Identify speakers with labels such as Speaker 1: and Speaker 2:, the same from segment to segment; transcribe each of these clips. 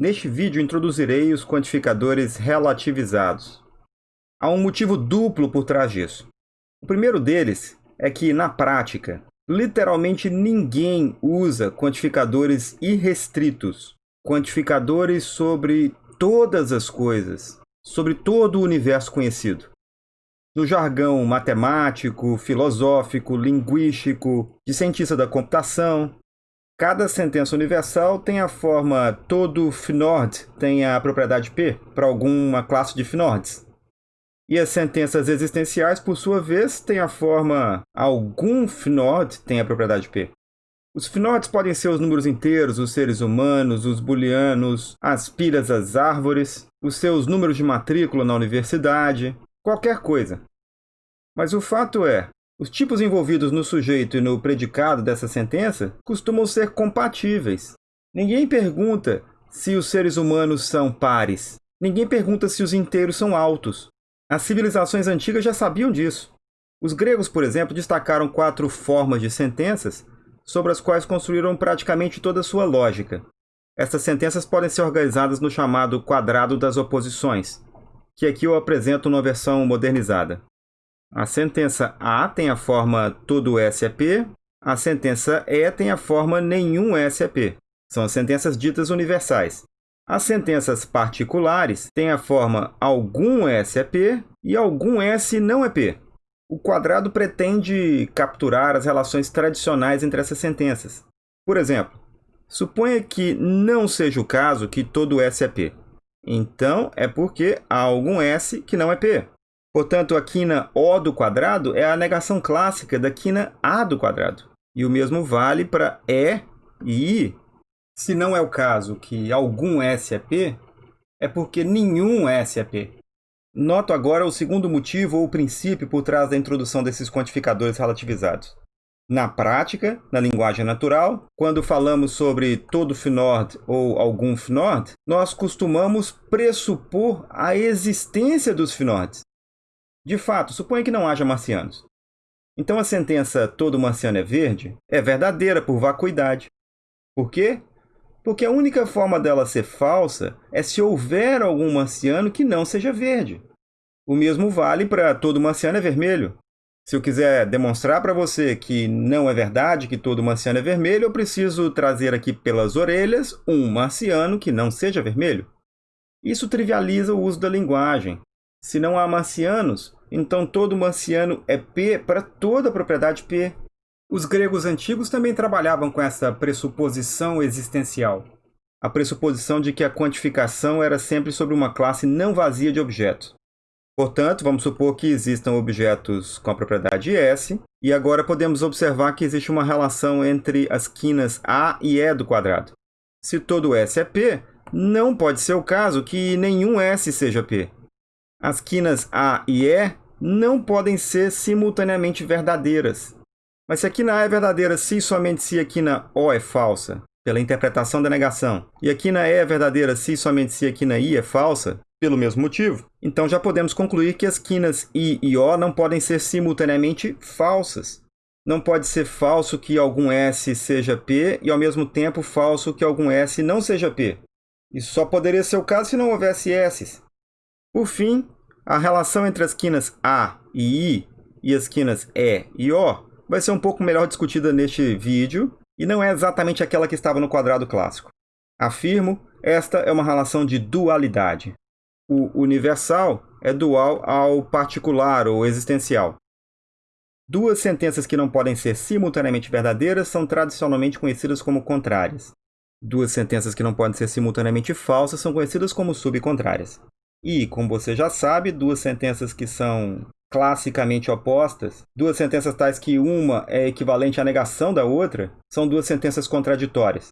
Speaker 1: Neste vídeo introduzirei os quantificadores relativizados. Há um motivo duplo por trás disso. O primeiro deles é que, na prática, literalmente ninguém usa quantificadores irrestritos, quantificadores sobre todas as coisas, sobre todo o universo conhecido. No jargão matemático, filosófico, linguístico, de cientista da computação, Cada sentença universal tem a forma todo Fnord tem a propriedade P para alguma classe de Fnords. E as sentenças existenciais, por sua vez, têm a forma algum Fnord tem a propriedade P. Os Fnords podem ser os números inteiros, os seres humanos, os booleanos, as pilhas, as árvores, os seus números de matrícula na universidade, qualquer coisa. Mas o fato é, os tipos envolvidos no sujeito e no predicado dessa sentença costumam ser compatíveis. Ninguém pergunta se os seres humanos são pares. Ninguém pergunta se os inteiros são altos. As civilizações antigas já sabiam disso. Os gregos, por exemplo, destacaram quatro formas de sentenças sobre as quais construíram praticamente toda a sua lógica. Essas sentenças podem ser organizadas no chamado quadrado das oposições, que aqui eu apresento numa versão modernizada. A sentença A tem a forma todo S é P, a sentença E tem a forma nenhum S é P. São as sentenças ditas universais. As sentenças particulares têm a forma algum S é P e algum S não é P. O quadrado pretende capturar as relações tradicionais entre essas sentenças. Por exemplo, suponha que não seja o caso que todo S é P. Então, é porque há algum S que não é P. Portanto, a quina O do quadrado é a negação clássica da quina A do quadrado. E o mesmo vale para E e I. Se não é o caso que algum S é P, é porque nenhum S é P. Noto agora o segundo motivo ou princípio por trás da introdução desses quantificadores relativizados. Na prática, na linguagem natural, quando falamos sobre todo Fnord ou algum Fnord, nós costumamos pressupor a existência dos Fnords. De fato, suponha que não haja marcianos. Então a sentença todo marciano é verde é verdadeira por vacuidade. Por quê? Porque a única forma dela ser falsa é se houver algum marciano que não seja verde. O mesmo vale para todo marciano é vermelho. Se eu quiser demonstrar para você que não é verdade que todo marciano é vermelho, eu preciso trazer aqui pelas orelhas um marciano que não seja vermelho. Isso trivializa o uso da linguagem, se não há marcianos, então todo marciano é P para toda a propriedade P. Os gregos antigos também trabalhavam com essa pressuposição existencial. A pressuposição de que a quantificação era sempre sobre uma classe não vazia de objetos. Portanto, vamos supor que existam objetos com a propriedade S, e agora podemos observar que existe uma relação entre as quinas A e E do quadrado. Se todo S é P, não pode ser o caso que nenhum S seja P. As quinas A e E não podem ser simultaneamente verdadeiras. Mas se a quina A é verdadeira se e somente se a quina O é falsa, pela interpretação da negação, e a quina E é verdadeira se e somente se a quina I é falsa, pelo mesmo motivo, então já podemos concluir que as quinas I e O não podem ser simultaneamente falsas. Não pode ser falso que algum S seja P e, ao mesmo tempo, falso que algum S não seja P. Isso só poderia ser o caso se não houvesse S's. Por fim, a relação entre as quinas A e I e as quinas E e O vai ser um pouco melhor discutida neste vídeo e não é exatamente aquela que estava no quadrado clássico. Afirmo, esta é uma relação de dualidade. O universal é dual ao particular ou existencial. Duas sentenças que não podem ser simultaneamente verdadeiras são tradicionalmente conhecidas como contrárias. Duas sentenças que não podem ser simultaneamente falsas são conhecidas como subcontrárias. E, como você já sabe, duas sentenças que são classicamente opostas, duas sentenças tais que uma é equivalente à negação da outra, são duas sentenças contraditórias.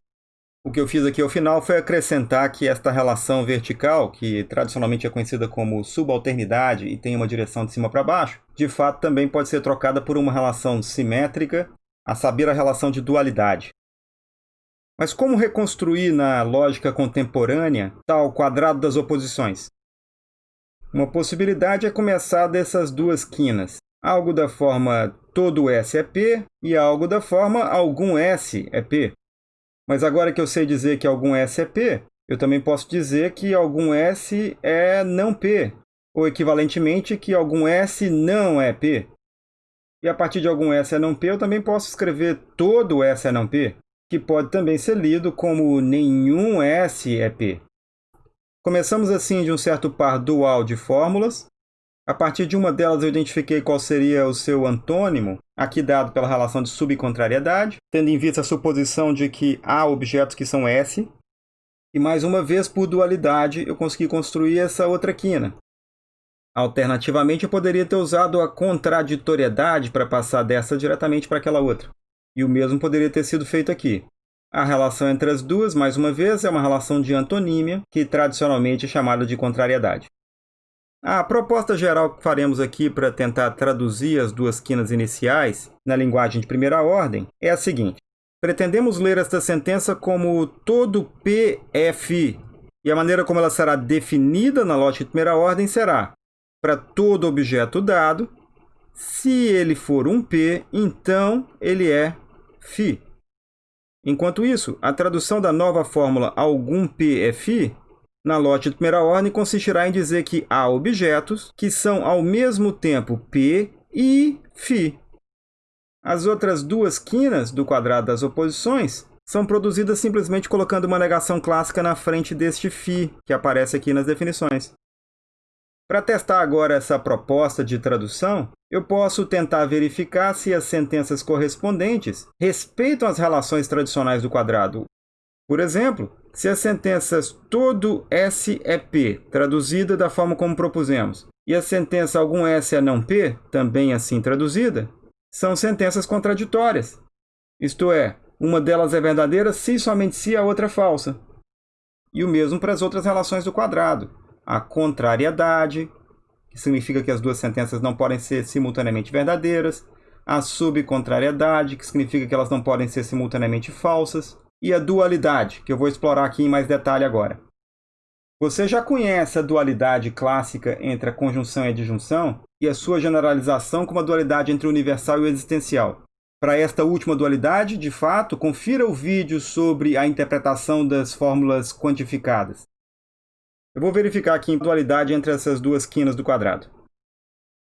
Speaker 1: O que eu fiz aqui ao final foi acrescentar que esta relação vertical, que tradicionalmente é conhecida como subalternidade e tem uma direção de cima para baixo, de fato também pode ser trocada por uma relação simétrica, a saber, a relação de dualidade. Mas como reconstruir na lógica contemporânea tal quadrado das oposições? Uma possibilidade é começar dessas duas quinas, algo da forma todo S é P e algo da forma algum S é P. Mas agora que eu sei dizer que algum S é P, Eu também posso dizer que algum S é não P, ou equivalentemente que algum S não é P. E a partir de algum S é não P, eu também posso escrever todo S é não P, que pode também ser lido como nenhum S é P. Começamos assim de um certo par dual de fórmulas. A partir de uma delas eu identifiquei qual seria o seu antônimo, aqui dado pela relação de subcontrariedade, tendo em vista a suposição de que há objetos que são S, e mais uma vez, por dualidade, eu consegui construir essa outra quina. Alternativamente, eu poderia ter usado a contraditoriedade para passar dessa diretamente para aquela outra. E o mesmo poderia ter sido feito aqui. A relação entre as duas, mais uma vez, é uma relação de antonímia, que tradicionalmente é chamada de contrariedade. A proposta geral que faremos aqui para tentar traduzir as duas quinas iniciais na linguagem de primeira ordem é a seguinte. Pretendemos ler esta sentença como todo P φ, e a maneira como ela será definida na lógica de primeira ordem será para todo objeto dado, se ele for um P, então ele é φ. Enquanto isso, a tradução da nova fórmula algum PFI é na lote de primeira ordem consistirá em dizer que há objetos que são ao mesmo tempo P e Φ. As outras duas quinas do quadrado das oposições são produzidas simplesmente colocando uma negação clássica na frente deste Φ, que aparece aqui nas definições. Para testar agora essa proposta de tradução, eu posso tentar verificar se as sentenças correspondentes respeitam as relações tradicionais do quadrado. Por exemplo, se as sentenças todo S é P, traduzida da forma como propusemos, e a sentença algum S é não P, também assim traduzida, são sentenças contraditórias. Isto é, uma delas é verdadeira se somente se a outra é falsa. E o mesmo para as outras relações do quadrado. A contrariedade, que significa que as duas sentenças não podem ser simultaneamente verdadeiras. A subcontrariedade, que significa que elas não podem ser simultaneamente falsas. E a dualidade, que eu vou explorar aqui em mais detalhe agora. Você já conhece a dualidade clássica entre a conjunção e a disjunção e a sua generalização como a dualidade entre o universal e o existencial. Para esta última dualidade, de fato, confira o vídeo sobre a interpretação das fórmulas quantificadas. Eu vou verificar aqui a dualidade entre essas duas quinas do quadrado.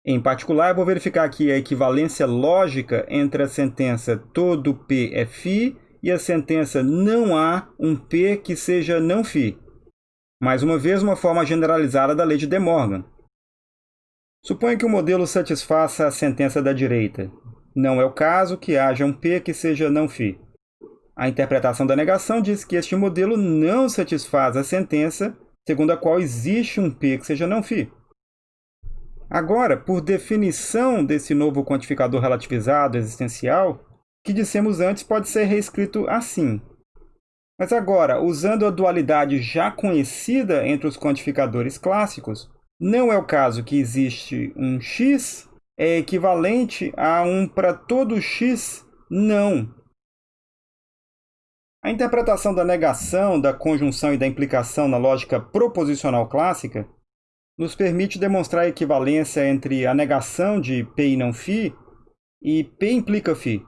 Speaker 1: Em particular, eu vou verificar aqui a equivalência lógica entre a sentença todo P é φ e a sentença não há um P que seja não φ. Mais uma vez, uma forma generalizada da lei de De Morgan. Suponha que o modelo satisfaça a sentença da direita. Não é o caso que haja um P que seja não φ. A interpretação da negação diz que este modelo não satisfaz a sentença segundo a qual existe um P que seja não φ. Agora, por definição desse novo quantificador relativizado existencial, que dissemos antes pode ser reescrito assim. Mas agora, usando a dualidade já conhecida entre os quantificadores clássicos, não é o caso que existe um x é equivalente a um para todo x não. A interpretação da negação, da conjunção e da implicação na lógica proposicional clássica nos permite demonstrar a equivalência entre a negação de P e não φ e P implica φ.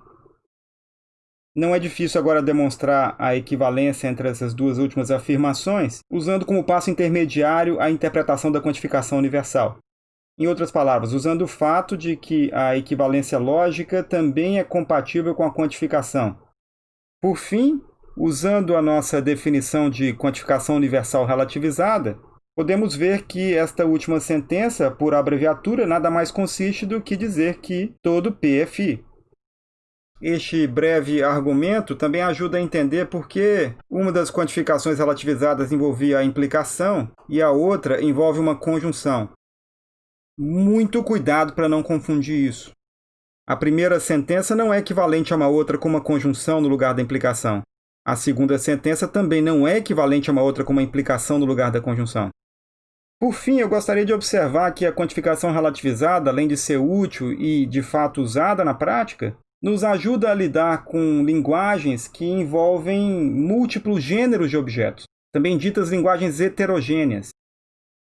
Speaker 1: Não é difícil agora demonstrar a equivalência entre essas duas últimas afirmações, usando como passo intermediário a interpretação da quantificação universal. Em outras palavras, usando o fato de que a equivalência lógica também é compatível com a quantificação. Por fim, usando a nossa definição de quantificação universal relativizada, podemos ver que esta última sentença, por abreviatura, nada mais consiste do que dizer que todo P é φ. Este breve argumento também ajuda a entender por que uma das quantificações relativizadas envolvia a implicação e a outra envolve uma conjunção. Muito cuidado para não confundir isso. A primeira sentença não é equivalente a uma outra com uma conjunção no lugar da implicação. A segunda sentença também não é equivalente a uma outra com uma implicação no lugar da conjunção. Por fim, eu gostaria de observar que a quantificação relativizada, além de ser útil e de fato usada na prática, nos ajuda a lidar com linguagens que envolvem múltiplos gêneros de objetos, também ditas linguagens heterogêneas.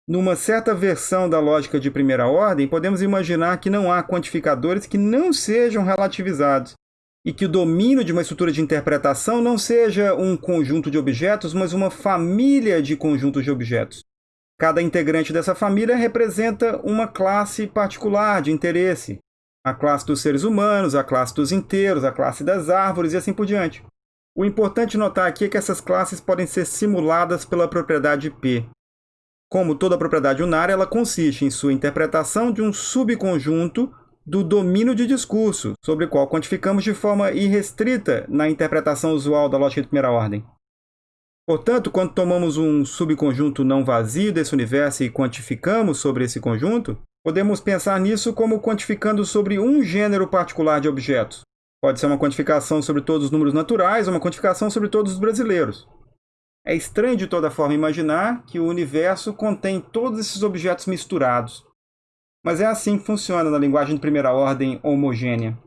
Speaker 1: Numa certa versão da lógica de primeira ordem, podemos imaginar que não há quantificadores que não sejam relativizados, e que o domínio de uma estrutura de interpretação não seja um conjunto de objetos, mas uma família de conjuntos de objetos. Cada integrante dessa família representa uma classe particular de interesse. A classe dos seres humanos, a classe dos inteiros, a classe das árvores e assim por diante. O importante notar aqui é que essas classes podem ser simuladas pela propriedade P. Como toda propriedade unária, ela consiste em sua interpretação de um subconjunto do domínio de discurso, sobre o qual quantificamos de forma irrestrita na interpretação usual da lógica de primeira ordem. Portanto, quando tomamos um subconjunto não vazio desse universo e quantificamos sobre esse conjunto, podemos pensar nisso como quantificando sobre um gênero particular de objetos. Pode ser uma quantificação sobre todos os números naturais ou uma quantificação sobre todos os brasileiros. É estranho de toda forma imaginar que o universo contém todos esses objetos misturados, mas é assim que funciona na linguagem de primeira ordem homogênea.